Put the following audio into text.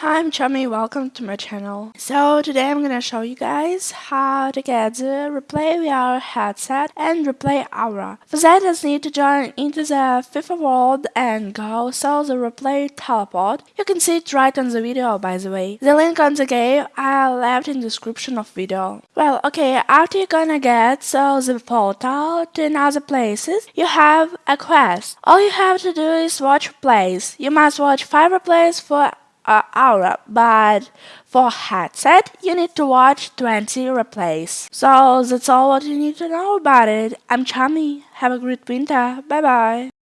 Hi, I'm Chummy, welcome to my channel. So today I'm gonna show you guys how to get the Replay VR headset and Replay Aura. For that just need to join into the FIFA world and go so the Replay teleport. You can see it right on the video by the way. The link on the game I left in description of video. Well okay, after you're gonna get so the portal to another places, you have a quest. All you have to do is watch replays. You must watch 5 replays for uh, hour, but for headset, you need to watch 20 replays. So that's all what you need to know about it. I'm Chummy. Have a great winter. Bye bye.